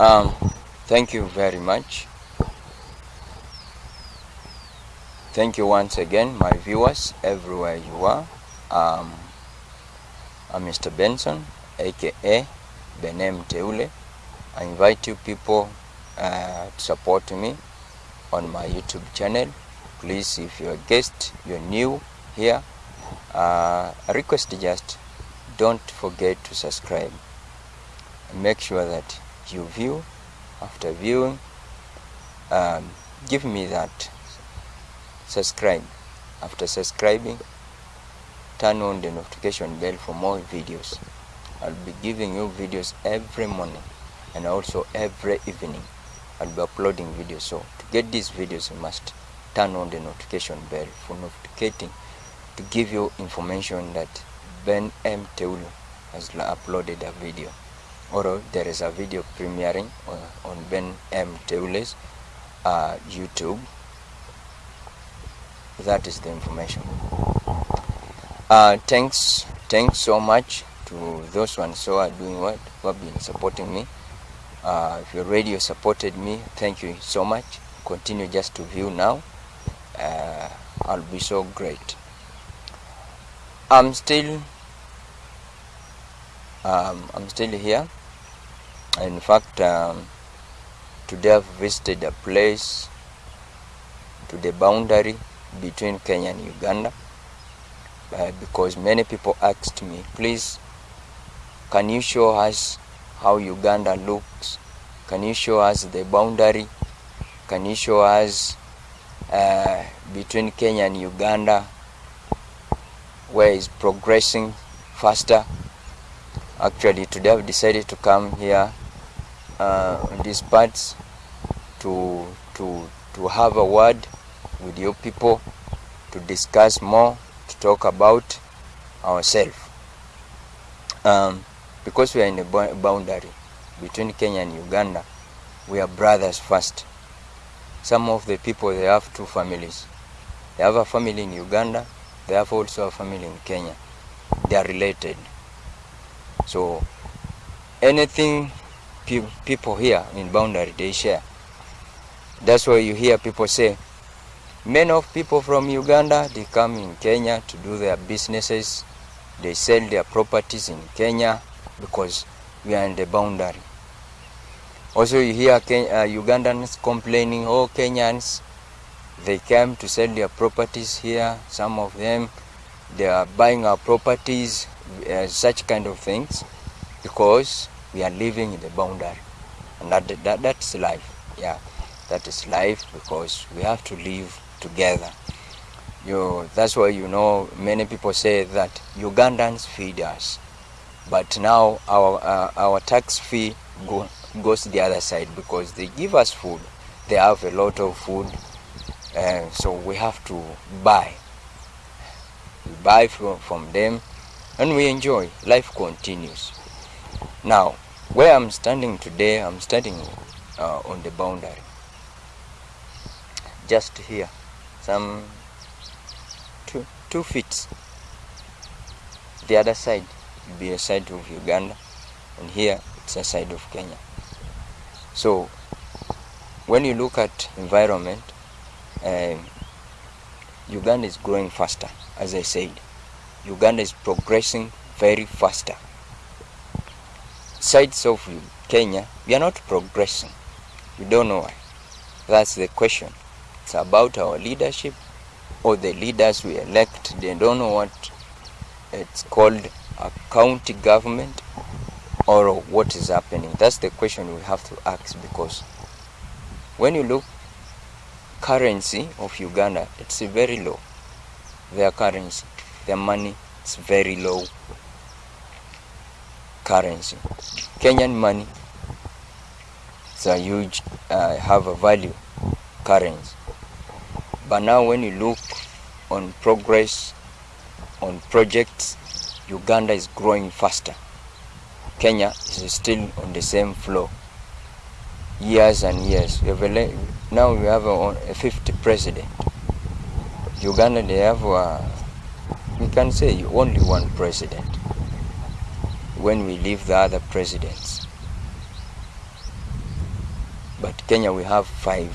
Um, thank you very much. Thank you once again, my viewers, everywhere you are. Um, I'm Mr. Benson, aka Benem Teule. I invite you people uh, to support me on my YouTube channel. Please, if you're a guest, you're new here, uh, I request just don't forget to subscribe. Make sure that you view. After viewing, um, give me that subscribe. After subscribing, turn on the notification bell for more videos. I'll be giving you videos every morning and also every evening. I'll be uploading videos. So to get these videos, you must turn on the notification bell for notificating to give you information that Ben M. Teulu has uploaded a video or there is a video premiering on Ben M. Teule's uh, YouTube. That is the information. Uh, thanks, thanks so much to those ones who are doing what, who have been supporting me. Uh, if your radio supported me, thank you so much. Continue just to view now. Uh, I'll be so great. I'm still, um, I'm still here. In fact, um, today I've visited a place to the boundary between Kenya and Uganda uh, because many people asked me, please, can you show us how Uganda looks? Can you show us the boundary? Can you show us uh, between Kenya and Uganda where is progressing faster? Actually, today I've decided to come here uh, these parts to to to have a word with you people to discuss more to talk about ourselves. Um, because we are in a boundary between Kenya and Uganda we are brothers first. Some of the people they have two families. They have a family in Uganda they have also a family in Kenya. They are related. So anything pe people here in boundary they share. That's why you hear people say many of people from uganda they come in kenya to do their businesses. They sell their properties in kenya because we are in the boundary. Also you hear Ken uh, ugandans complaining oh kenyans they came to sell their properties here some of them they are buying our properties uh, such kind of things because we are living in the boundary. And that, that that's life. Yeah that is life because we have to live together. You that's why you know many people say that ugandans feed us. But now our uh, our tax fee go, goes to the other side because they give us food. They have a lot of food uh, so we have to buy. We buy from, from them and we enjoy. Life continues now where i'm standing today i'm standing uh, on the boundary. Just here some two two feet. The other side will be a side of uganda and here it's a side of kenya. So when you look at environment um, uganda is growing faster as i said. Uganda is progressing very faster sides of kenya we are not progressing. We don't know why. That's the question. It's about our leadership or the leaders we elect. They don't know what it's called a county government or what is happening. That's the question we have to ask because when you look currency of uganda it's very low. Their currency their money, it's very low currency. Kenyan money it's a huge uh, have a value currency. But now when you look on progress on projects uganda is growing faster. Kenya is still on the same floor. years and years. We have now we have a, a 50 president. Uganda they have a, we can say only one president when we leave the other presidents but Kenya we have five.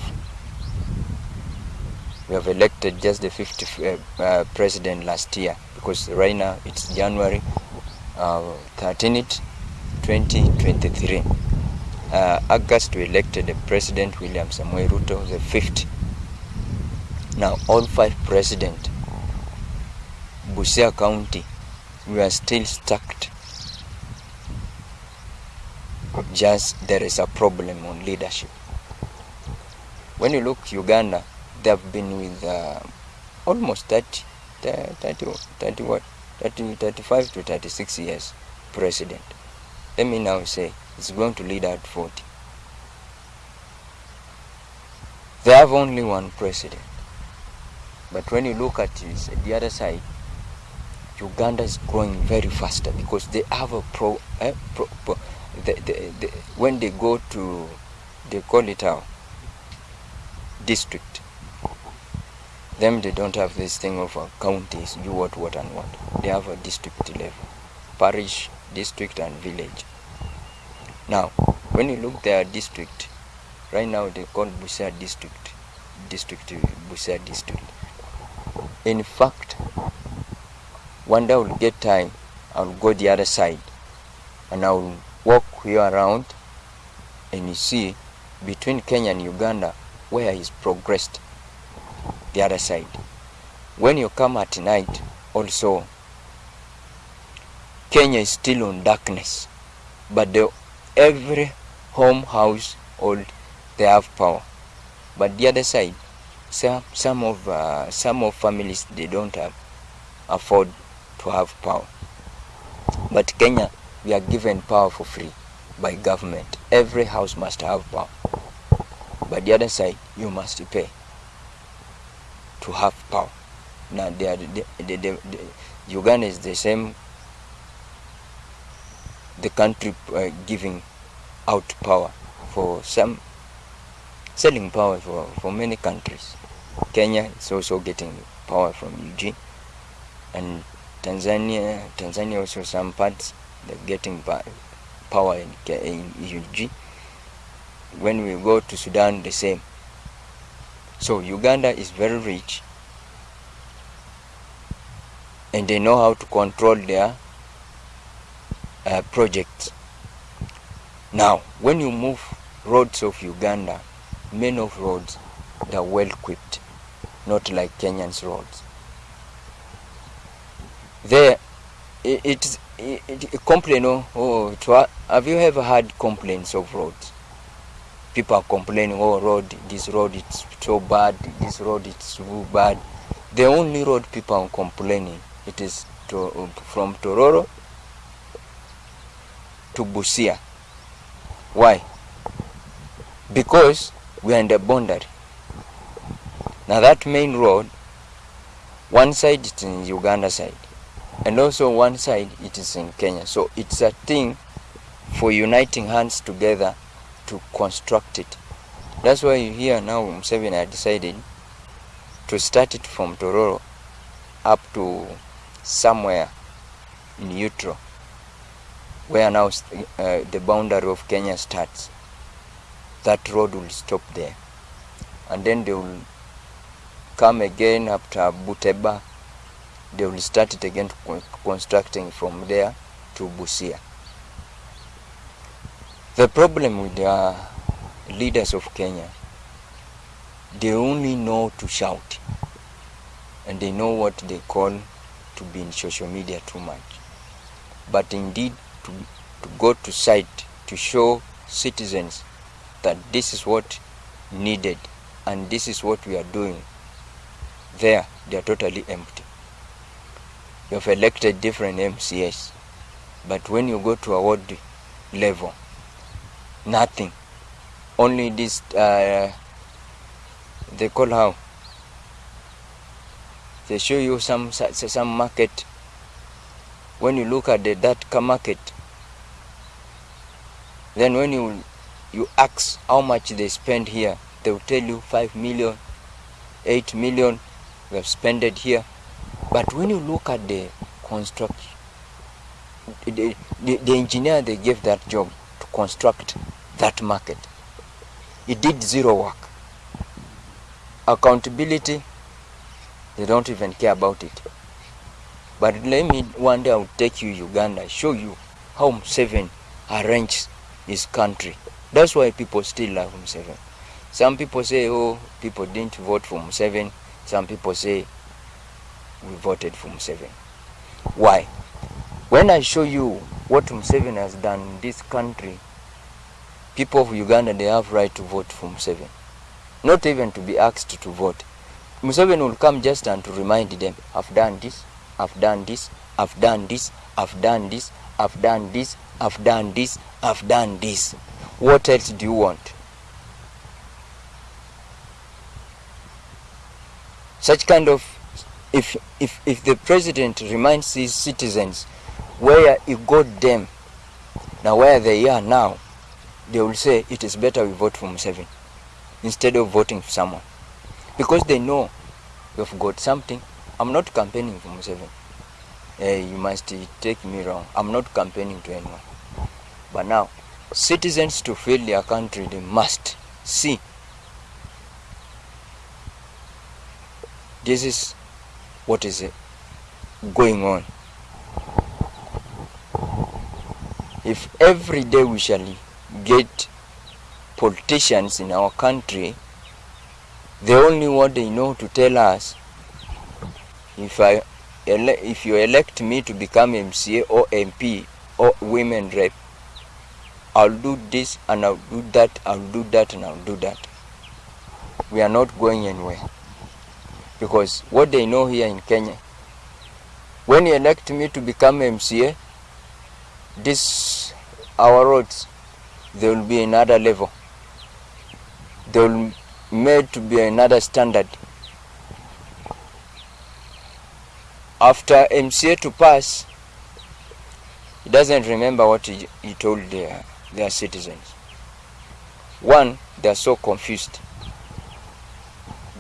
We have elected just the 50th uh, uh, president last year because right now it's January uh, 13th, 2023. Uh, August we elected the president William Samoei Ruto the fifth. Now all five president Busia County we are still stuck just there is a problem on leadership. When you look Uganda, they have been with uh, almost 30, 30, 30, what, 30, 35 to 36 years president. Let me now say it's going to lead at 40. They have only one president. But when you look at this, the other side, Uganda is growing very faster because they have a pro, eh, pro, pro the, the, the, when they go to, they call it our district. Them, they don't have this thing of a counties, do what, what, and what. They have a district level, parish, district, and village. Now, when you look their district, right now they call Busia district, district Busia district. In fact, one day I will get time, I'll go the other side, and I will walk here around and you see between Kenya and Uganda where is progressed the other side. When you come at night also Kenya is still on darkness but the, every home house old they have power but the other side some some of uh, some of families they don't have afford to have power but Kenya we are given power for free by government. Every house must have power. But the other side, you must pay to have power. Now, they are, the, the, the, Uganda is the same, the country uh, giving out power for some, selling power for, for many countries. Kenya is also getting power from UG, and Tanzania, Tanzania also some parts they're getting power in, in UG. When we go to Sudan, the same. So Uganda is very rich and they know how to control their uh, projects. Now, when you move roads of Uganda, many of roads they are well equipped, not like Kenyan's roads. There, it, it, it complain oh, oh have you ever had complaints of roads people are complaining oh road this road it's so bad this road it's so bad. The only road people are complaining it is to, um, from tororo to busia. Why? Because we are in the boundary. Now that main road one side is in uganda side and also one side it is in Kenya. So it's a thing for uniting hands together to construct it. That's why you hear now Museveni had decided to start it from Tororo up to somewhere in Utro, where now uh, the boundary of Kenya starts. That road will stop there. And then they will come again after Buteba they will start it again constructing from there to Busia. The problem with the leaders of Kenya, they only know to shout and they know what they call to be in social media too much. But indeed, to, to go to site to show citizens that this is what needed and this is what we are doing, there they are totally empty you have elected different MCAs, but when you go to a ward level, nothing. Only this, uh, they call how? They show you some some market. When you look at the, that market, then when you you ask how much they spend here, they will tell you five million, eight million, we have spent here. But when you look at the construction, the, the, the engineer they gave that job to construct that market, he did zero work. Accountability, they don't even care about it. But let me one day I'll take you Uganda, show you how Museveni arranged his country. That's why people still love Museveni. Some people say, oh, people didn't vote for Museveni. Some people say, we voted for Museveni. Why? When I show you what Museveni has done in this country, people of Uganda, they have right to vote for Museveni. Not even to be asked to vote. Museveni will come just and to remind them, I've done this, I've done this, I've done this, I've done this, I've done this, I've done this, I've done this. What else do you want? Such kind of if if if the president reminds his citizens where he got them now where they are now, they will say it is better we vote for Museveni instead of voting for someone. Because they know we've got something. I'm not campaigning for Museveni. Eh, you must take me wrong. I'm not campaigning to anyone. But now, citizens to feel their country, they must see. This is what is going on. If every day we shall get politicians in our country, the only what they know to tell us, if I if you elect me to become MCA or MP or women rep, I'll do this and I'll do that, I'll do that and I'll do that. We are not going anywhere. Because what they know here in Kenya, when you elect me to become MCA, this our roads they will be another level. They will made to be another standard. After MCA to pass, he doesn't remember what he, he told their, their citizens. One, they are so confused.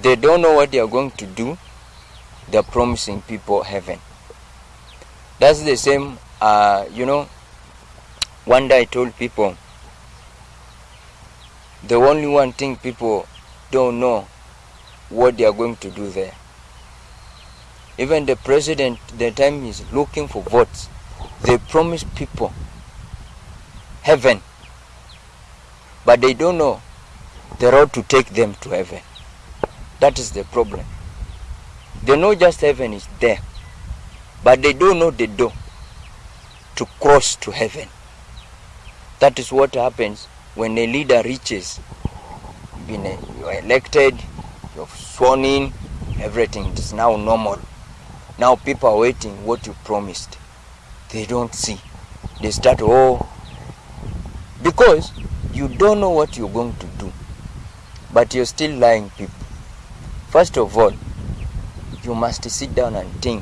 They don't know what they are going to do. They are promising people heaven. That's the same, uh, you know, one day I told people the only one thing people don't know what they are going to do there. Even the president, the time is looking for votes, they promise people heaven, but they don't know the road to take them to heaven. That is the problem. They know just heaven is there, but they don't know the door to cross to heaven. That is what happens when a leader reaches been you are elected, you're sworn in, everything is now normal. Now people are waiting what you promised. They don't see. They start oh because you don't know what you're going to do, but you're still lying people. First of all, you must sit down and think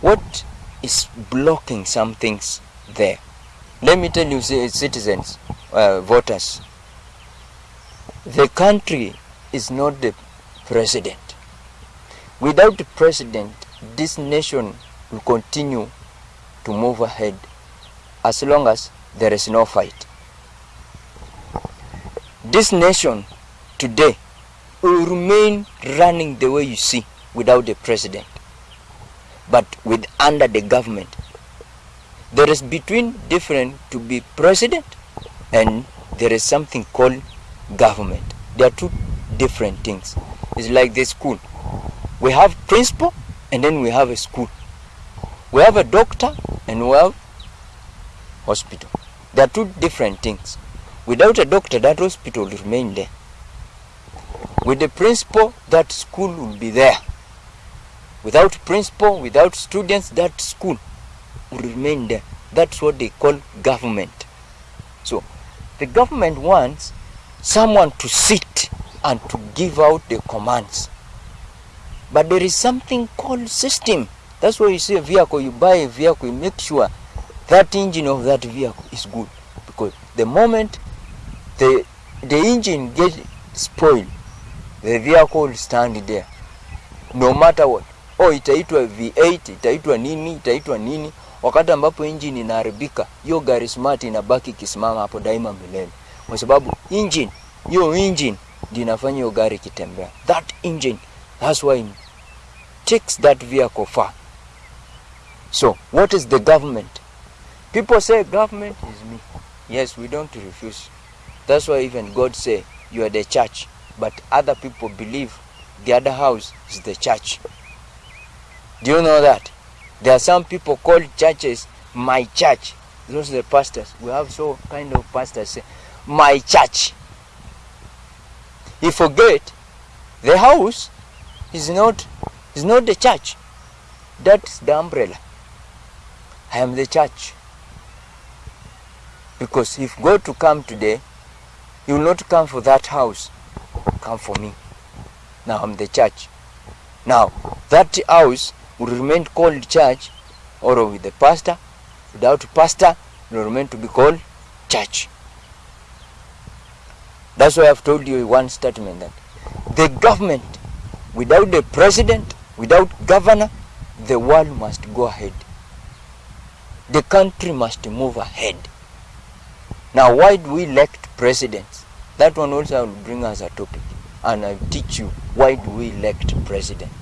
what is blocking some things there. Let me tell you, citizens, uh, voters, the country is not the president. Without the president, this nation will continue to move ahead as long as there is no fight. This nation today will remain running the way you see without the president, but with under the government. There is between different to be president and there is something called government. They are two different things. It's like the school. We have principal and then we have a school. We have a doctor and we have hospital. They are two different things. Without a doctor, that hospital will remain there. With the principal, that school will be there. Without principal, without students, that school will remain there. That's what they call government. So, the government wants someone to sit and to give out the commands. But there is something called system. That's why you see a vehicle, you buy a vehicle, you make sure that engine of that vehicle is good. Because the moment the the engine gets spoiled, the vehicle will stand there. No matter what. Oh, itaitwa V8, itaitwa nini, itaitwa nini. Wakati ambapo engine inaharibika, hiyo gari smart inabaki ikisimama hapo daima milele, kwa sababu engine hiyo engine ndio inafanya hiyo gari kitembea. That engine, that's why it takes that vehicle far. So, what is the government? People say government is me. Yes, we don't refuse. That's why even God say you are the church, but other people believe the other house is the church. Do you know that? There are some people called churches my church. Those are the pastors. We have so kind of pastors say my church. He forget the house is not is not the church. That's the umbrella. I am the church. Because if God to come today, He will not come for that house. Come for me. Now I'm the church. Now that house will remain called church, or with the pastor. Without pastor, it will remain to be called church. That's why I've told you one statement that the government, without the president, without governor, the world must go ahead. The country must move ahead. Now, why do we elect presidents? That one also will bring as a topic, and I'll teach you why do we elect president.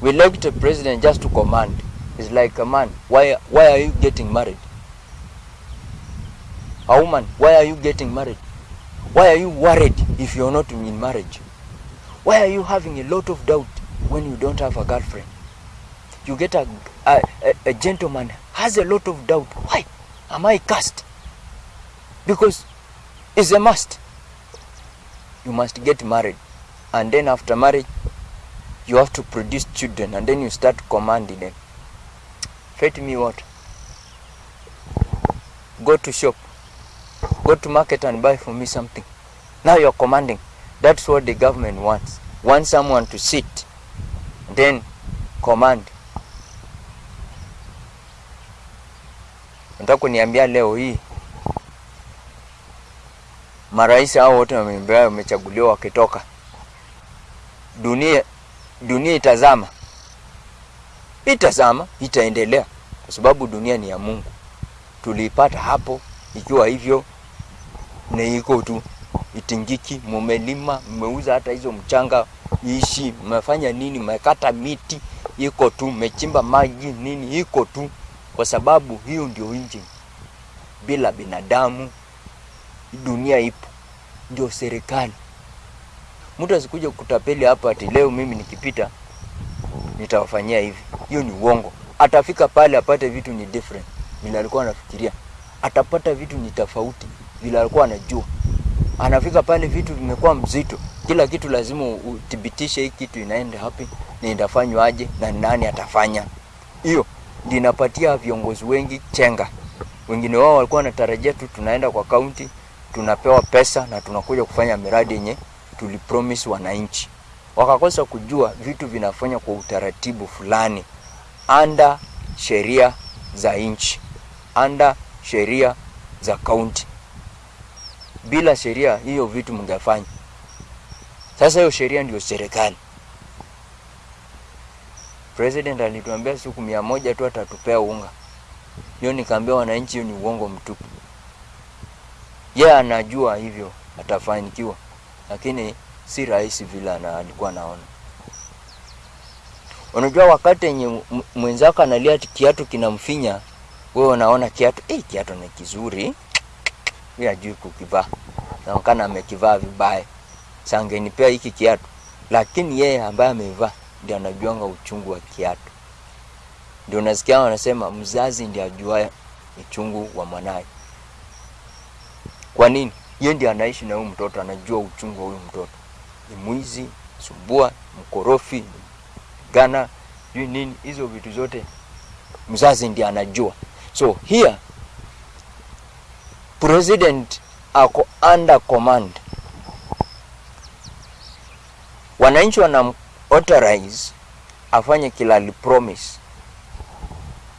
We elect a president just to command. It's like a man. Why? Why are you getting married? A woman. Why are you getting married? Why are you worried if you're not in marriage? Why are you having a lot of doubt when you don't have a girlfriend? You get a, a, a, a gentleman has a lot of doubt. Why? Am I cast? Because it's a must. You must get married. And then after marriage, you have to produce children. And then you start commanding them. Fetch me what? Go to shop. Go to market and buy for me something. Now you're commanding. That's what the government wants. Want someone to sit, then command. Nataka kuniambia leo hii marais hao wote wamembea wamechaguliwa wakitoka, dunia dunia itazama, itazama, itaendelea kwa sababu dunia ni ya Mungu. Tuliipata hapo ikiwa hivyo, na iko tu itingiki. Mumelima, mmeuza hata hizo mchanga ishi, mmefanya nini? Mmekata miti, iko tu, mmechimba maji nini, iko tu, kwa sababu hiyo ndio injini. Bila binadamu dunia ipo, ndio serikali. Mtu asikuja kutapeli hapa ati leo mimi nikipita nitawafanyia hivi. Hiyo ni uongo. Atafika pale apate vitu ni different vile alikuwa anafikiria, atapata vitu ni tofauti vile alikuwa anajua. Anafika pale vitu vimekuwa mzito, kila kitu lazima uthibitishe hii kitu inaenda hapi na itafanywa aje na nani atafanya. Hiyo ndinapatia inapatia viongozi wengi chenga. Wengine wao walikuwa wanatarajia tu tunaenda kwa kaunti tunapewa pesa na tunakuja kufanya miradi yenye tulipromise wananchi, wakakosa kujua vitu vinafanya kwa utaratibu fulani anda sheria za nchi, anda sheria za kaunti. Bila sheria hiyo vitu mngefanya. Sasa hiyo sheria ndio serikali. President alituambia siku mia moja tu atatupea unga. Hiyo nikaambia wananchi, hiyo ni uongo mtupu. Yeye yeah, anajua hivyo atafanikiwa, lakini si rahisi vile alikuwa anaona. Unajua, wakati yenye mwenzako analia kiatu kinamfinya, wewe unaona kiatu eh, kiatu ni kizuri, yeye ajui kukivaa, naonekana amekivaa vibaya, sangenipea hiki kiatu, lakini yeye ambaye amevaa ndio anajuanga uchungu wa kiatu. Ndio nasikia wanasema mzazi ndiye ajuaye uchungu wa mwanaye. Kwa nini? Yeye ndiye anaishi na huyu mtoto, anajua uchungu wa huyu mtoto. Ni mwizi, sumbua, mkorofi, gana, sijui nini, hizo vitu zote mzazi ndiye anajua. So here president ako under command, wananchi wana authorize afanye kila alipromise,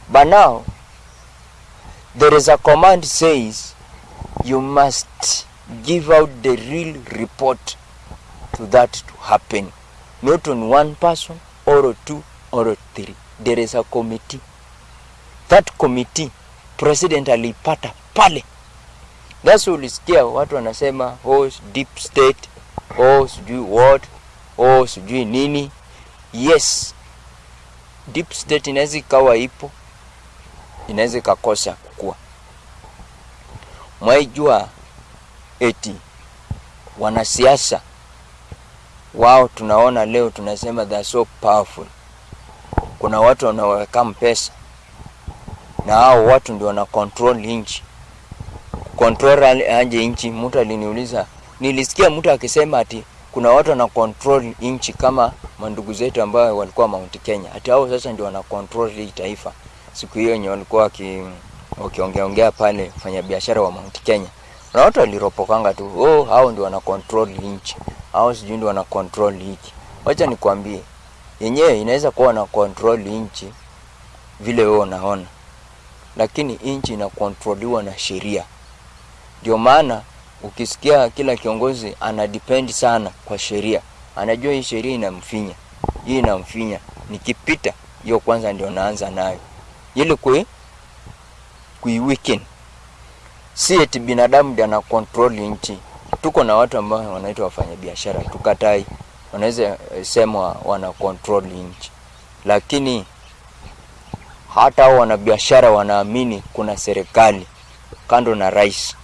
but now there is a command says you must give out the real report to that to happen. Not on one person or two or three. There is a committee. That committee president aliipata pale. That's ulisikia watu wanasema oh, deep state. Oh, sijui what. Oh, sijui nini. Yes, deep state inaweza ikawa ipo, inaweza ikakosa kukua. Mwaijua eti wanasiasa wao tunaona leo tunasema they are so powerful. Kuna watu wanaweka pesa na hao watu ndio wana control nchi. Control aje nchi? Mtu aliniuliza, nilisikia mtu akisema ati kuna watu wana control nchi kama mandugu zetu ambao walikuwa Mount Kenya, ati hao sasa ndio wana control hii taifa. Siku hiyo yenye walikuwa waki wakiongea ongea pale fanya biashara wa Mount Kenya, na watu waliropokanga tu, oh, hao ndio wana control nchi, hao sijui ndio wana control hiki. Wacha nikwambie, yenyewe inaweza kuwa na control nchi vile wewe unaona, lakini nchi inakontroliwa na sheria. Ndio maana ukisikia kila kiongozi ana depend sana kwa sheria, anajua hii sheria inamfinya, hii inamfinya, nikipita hiyo kwanza ndio naanza nayo ili kui kuiweaken. Si eti binadamu ndio ana control nchi. Tuko na watu ambao wanaitwa wafanyabiashara, tukatai, wanaweza sema wana control nchi, lakini hata hao wanabiashara wanaamini kuna serikali kando na rais.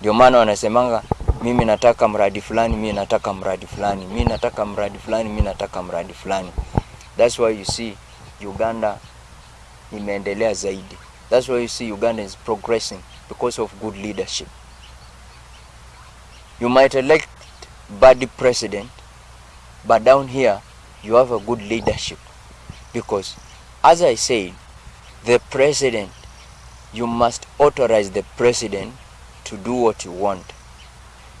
Ndio maana wanasemanga mimi nataka mradi fulani, mimi nataka mradi fulani, mimi nataka mradi fulani, mimi nataka mradi fulani. That's why you see Uganda imeendelea zaidi. That's why you see Uganda is progressing because of good leadership. You might elect bad president, but down here you have a good leadership because as I said, the president you must authorize the president to do what you want.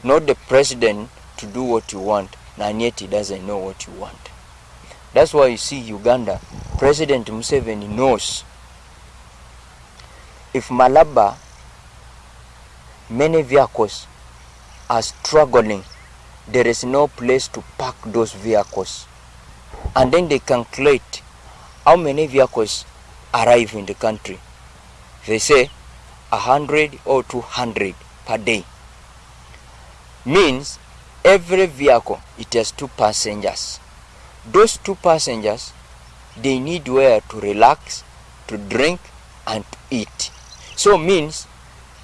Not the president to do what you want, and yet he doesn't know what you want. That's why you see Uganda, President Museveni knows if Malaba, many vehicles are struggling, there is no place to park those vehicles. And then they calculate how many vehicles arrive in the country. They say a hundred or two hundred per day. Means every vehicle it has two passengers. Those two passengers they need where to relax, to drink, and to eat. So means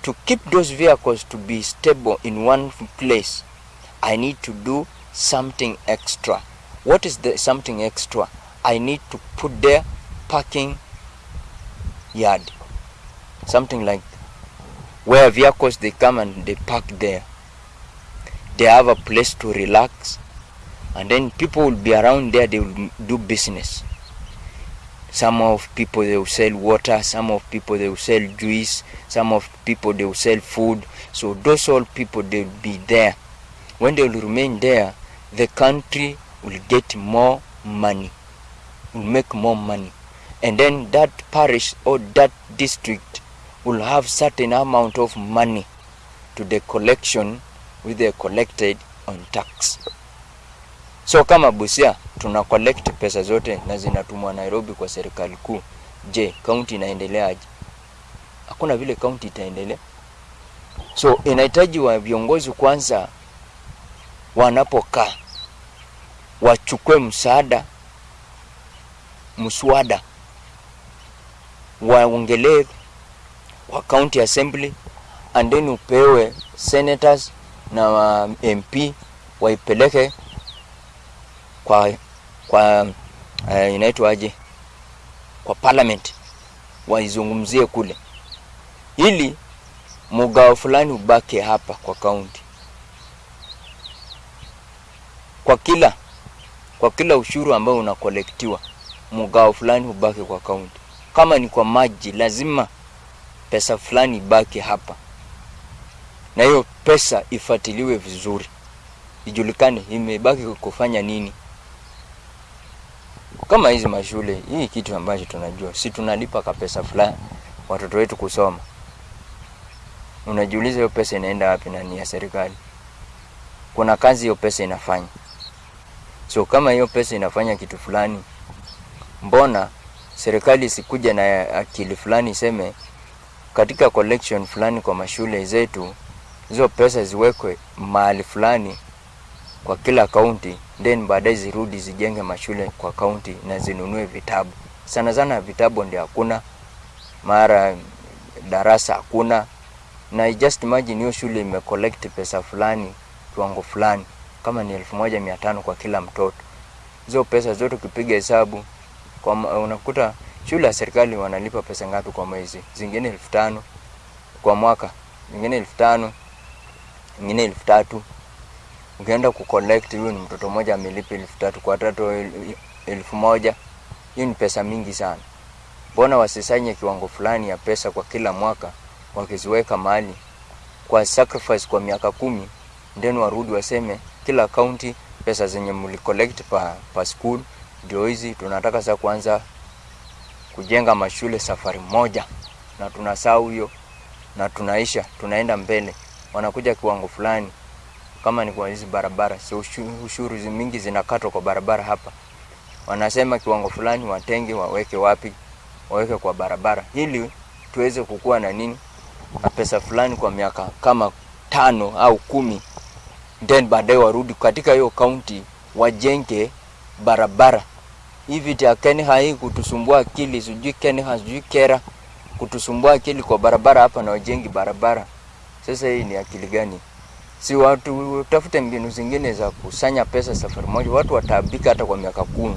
to keep those vehicles to be stable in one place, I need to do something extra. What is the something extra? I need to put there parking yard. Something like where vehicles they come and they park there. They have a place to relax and then people will be around there they will do business. Some of people they will sell water, some of people they will sell juice, some of people they will sell food. So those all people they will be there. When they will remain there, the country will get more money, will make more money. And then that parish or that district will have certain amount of money to the collection which they collected on tax. So kama Busia tuna collect pesa zote na zinatumwa Nairobi kwa serikali kuu. Je, kaunti inaendeleaje? Hakuna vile kaunti itaendelea. So inahitaji wa viongozi kwanza wanapokaa wachukue msaada mswada waongelee wa county assembly and then upewe senators na MP waipeleke kwa kwa uh, inaitwaje kwa parliament waizungumzie kule, ili mgao fulani ubake hapa kwa kaunti, kwa kila kwa kila ushuru ambao unakolektiwa mgao fulani ubake kwa kaunti. Kama ni kwa maji, lazima pesa fulani ibaki hapa, na hiyo pesa ifuatiliwe vizuri, ijulikane imebaki kufanya nini. Kama hizi mashule, hii kitu ambacho tunajua, si tunalipa ka pesa fulani watoto wetu kusoma. Unajiuliza hiyo pesa inaenda wapi na ni ya serikali? Kuna kazi hiyo pesa inafanya. So kama hiyo pesa inafanya kitu fulani, mbona serikali isikuja na akili fulani iseme katika collection fulani kwa mashule zetu, hizo pesa ziwekwe mahali fulani kwa kila kaunti, then baadaye zirudi zijenge mashule kwa kaunti na zinunue vitabu. Sana sana vitabu ndio hakuna, mara darasa hakuna, na just imagine hiyo shule imecollect pesa fulani kiwango fulani, kama ni elfu moja mia tano kwa kila mtoto. Hizo pesa zote ukipiga hesabu kwa unakuta shule ya serikali wanalipa pesa ngapi kwa mwezi? Zingine elfu tano kwa mwaka, zingine elfu tano zingine elfu tatu Ukienda kucollect, huyu ni mtoto mmoja amelipa elfu tatu kwa watoto elfu moja. Hiyo ni pesa mingi sana. Mbona wasisanye kiwango fulani ya pesa kwa kila mwaka, wakiziweka mahali? Kwa sacrifice kwa miaka kumi, then warudi waseme kila county pesa zenye mlicollect pa, pa school ndio hizi, tunataka sasa kuanza kujenga mashule safari moja, na tunasahau hiyo na tunaisha, tunaenda mbele, wanakuja kiwango fulani kama ni kwa hizi barabara, si ushuru, mingi zinakatwa kwa barabara hapa. Wanasema kiwango fulani watenge, waweke wapi? Waweke kwa barabara, ili tuweze kukua na nini na pesa fulani kwa miaka kama tano au kumi, then baadaye warudi katika hiyo kaunti wajenge barabara. Hivi vya Kenya hii kutusumbua akili, sijui Kenya sijui kera kutusumbua akili kwa barabara hapa na wajengi barabara. Sasa hii ni akili gani? Si watu tafute mbinu zingine za kusanya pesa safari moja, watu wataabika hata kwa miaka kumi,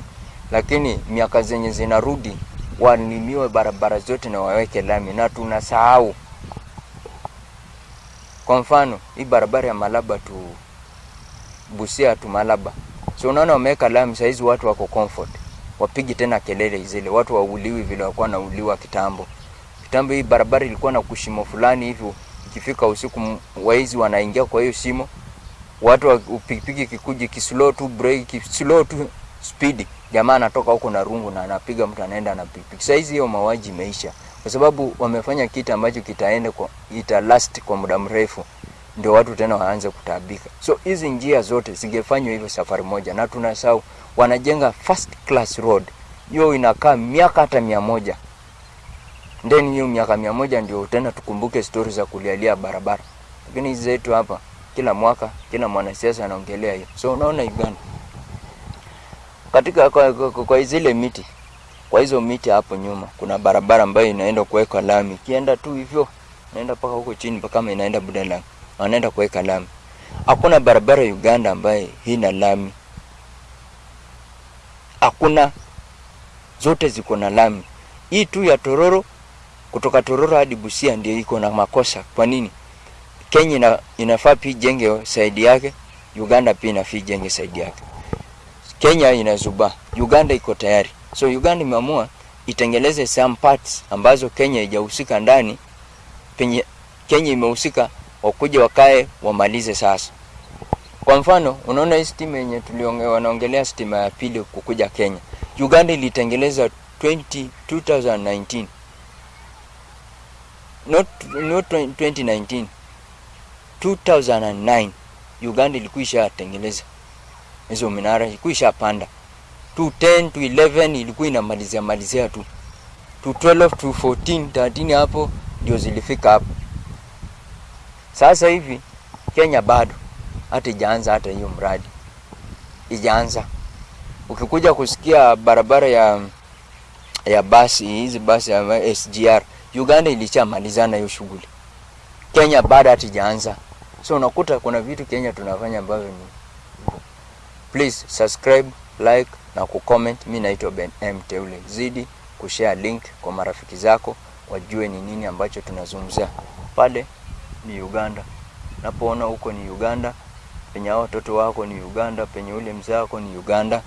lakini miaka zenye zinarudi walimiwe barabara zote na waweke lami, na tunasahau. Kwa mfano hii barabara ya Malaba tu Busia tu Malaba, so unaona wameweka lami, saizi watu wako comfort, wapigi tena kelele zile, watu wauliwi vile walikuwa nauliwa kitambo. Kitambo hii barabara ilikuwa na kushimo fulani hivyo ikifika usiku waizi wanaingia kwa hiyo shimo, watu wa pikipiki kikuji kislow tu break kislow tu speed, jamaa anatoka huko na rungu na anapiga mtu anaenda na pikipiki. Sasa hizi hiyo mauaji imeisha, kwa sababu wamefanya kitu ambacho kitaenda kwa ita last kwa muda mrefu, ndio watu tena waanze kutabika. So hizi njia zote zingefanywa hivyo safari moja, na tunasahau wanajenga first class road, hiyo inakaa miaka hata mia moja then hiyo miaka mia moja ndio tena tukumbuke stori za kulialia barabara, lakini hizi zetu hapa kila mwaka kila mwanasiasa anaongelea hiyo. So unaona Uganda katika kwa, kwa, kwa, kwa zile miti kwa hizo miti hapo nyuma kuna barabara ambayo inaenda kuweka lami, kienda tu hivyo naenda mpaka huko chini mpaka kama inaenda Budalangi, wanaenda kuweka lami. Hakuna barabara Uganda ambaye hina lami, hakuna, zote ziko na lami. Hii tu ya Tororo kutoka Tororo hadi Busia ndio iko na makosa. Kwa nini? Kenya ina, inafaa pia jenge saidi yake, Uganda pia inafaa jenge saidi yake. Kenya inazuba, Uganda iko tayari. So Uganda imeamua itengeleze some parts ambazo Kenya haijahusika ndani, penye Kenya imehusika, wakuja wakae wamalize sasa. Kwa mfano, unaona hii stima yenye tuliongea, wanaongelea stima ya pili kukuja Kenya. Uganda ilitengeleza 20 2019 not, not 2019 2009 Uganda ilikuwa ishatengeleza hizo minara, ilikuwa ishapanda 210 to 11 ilikuwa inamalizia malizia tu. To 12 to 14 13 hapo ndio zilifika hapo. Sasa hivi Kenya bado hata ijaanza hata hiyo mradi. Ijaanza. Ukikuja kusikia barabara ya ya basi hizi basi ya SGR Uganda ilishamalizana hiyo shughuli, Kenya bado hatijaanza. So unakuta kuna vitu Kenya tunafanya ambavyo ni please subscribe, like na kucomment. Mi naitwa Ben M Teule, zidi kushare link kwa marafiki zako wajue ni nini ambacho tunazungumzia. Pale ni Uganda, napoona huko ni Uganda, penye hao watoto wako ni Uganda, penye ule mzee wako ni Uganda.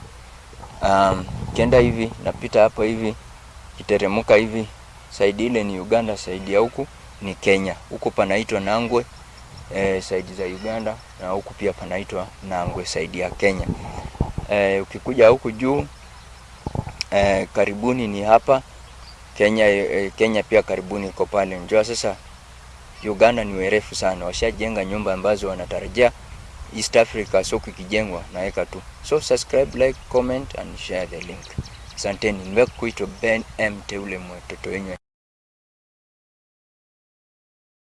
Um, kienda hivi napita hapo hivi kiteremuka hivi saidi ile ni Uganda, saidi ya huku ni Kenya. Huko panaitwa Nangwe e, saidi za Uganda na huku pia panaitwa Nangwe saidi ya Kenya. E, ukikuja huku juu e, karibuni ni hapa Kenya. E, Kenya pia karibuni iko pale. Njoo sasa, Uganda ni werefu sana, washajenga nyumba ambazo wanatarajia East Africa soko ikijengwa naweka tu. So subscribe, like, comment and share the link. Asanteni, nimekuitwa Ben M Teule, mtoto wenyu.